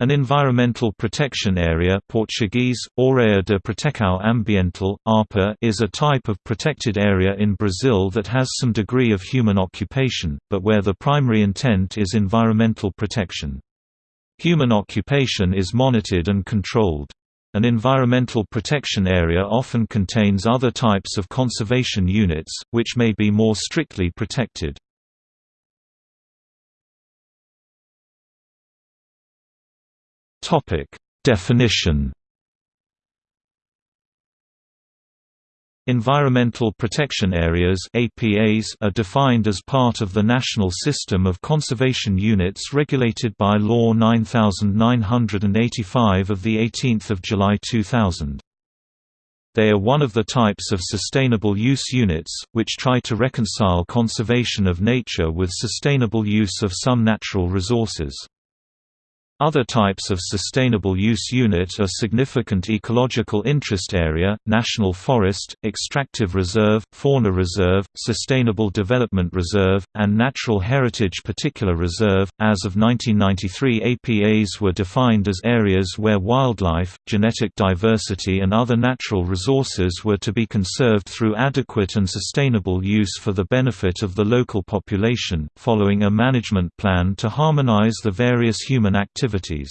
An environmental protection area Portuguese, Área de Proteção Ambiental, APA, is a type of protected area in Brazil that has some degree of human occupation, but where the primary intent is environmental protection. Human occupation is monitored and controlled. An environmental protection area often contains other types of conservation units, which may be more strictly protected. Topic: Definition. Environmental Protection Areas (APAs) are defined as part of the National System of Conservation Units regulated by Law 9985 of the 18th of July 2000. They are one of the types of sustainable use units, which try to reconcile conservation of nature with sustainable use of some natural resources. Other types of sustainable use unit are significant ecological interest area, national forest, extractive reserve, fauna reserve, sustainable development reserve, and natural heritage particular reserve. As of 1993, APAs were defined as areas where wildlife, genetic diversity, and other natural resources were to be conserved through adequate and sustainable use for the benefit of the local population, following a management plan to harmonize the various human activities activities.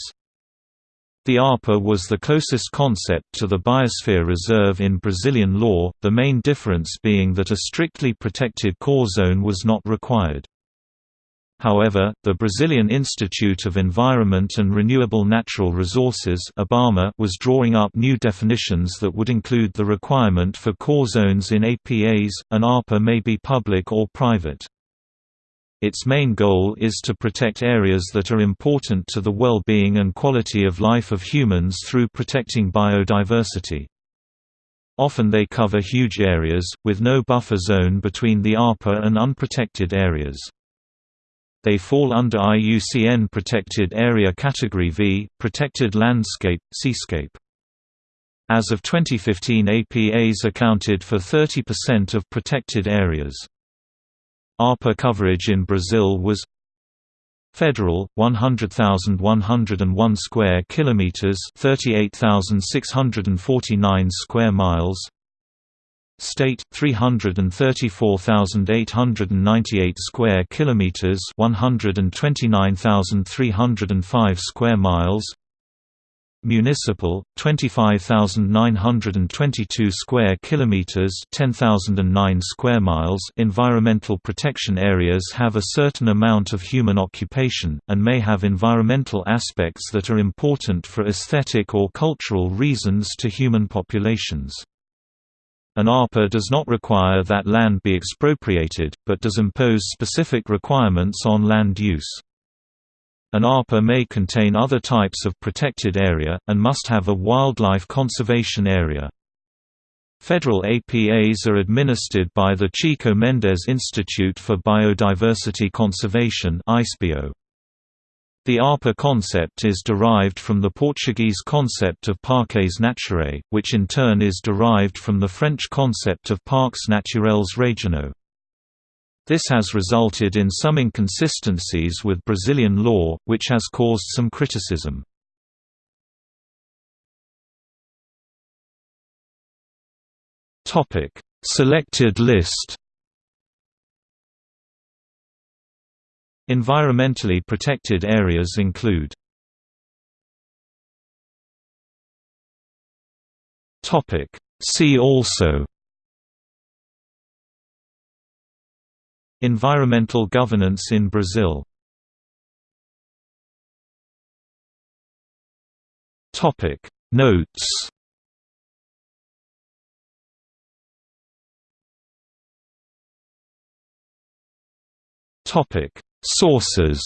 The APA was the closest concept to the Biosphere Reserve in Brazilian law, the main difference being that a strictly protected core zone was not required. However, the Brazilian Institute of Environment and Renewable Natural Resources was drawing up new definitions that would include the requirement for core zones in APAs, an APA may be public or private. Its main goal is to protect areas that are important to the well-being and quality of life of humans through protecting biodiversity. Often they cover huge areas, with no buffer zone between the APA and unprotected areas. They fall under IUCN Protected Area Category V, Protected Landscape, Seascape. As of 2015 APAs accounted for 30% of protected areas. APA coverage in Brazil was Federal 100,101 square kilometers 38,649 square miles. State 334,898 square kilometers 129,305 square miles Municipal 25,922 square kilometers 10,009 square miles Environmental protection areas have a certain amount of human occupation and may have environmental aspects that are important for aesthetic or cultural reasons to human populations. An APA does not require that land be expropriated, but does impose specific requirements on land use. An APA may contain other types of protected area, and must have a wildlife conservation area. Federal APAs are administered by the Chico Mendes Institute for Biodiversity Conservation The APA concept is derived from the Portuguese concept of Parques Naturais, which in turn is derived from the French concept of Parcs naturels régionaux. This has resulted in some inconsistencies with Brazilian law, which has caused some criticism. Selected list Environmentally protected areas include See also Environmental governance in Brazil. Notes. Sources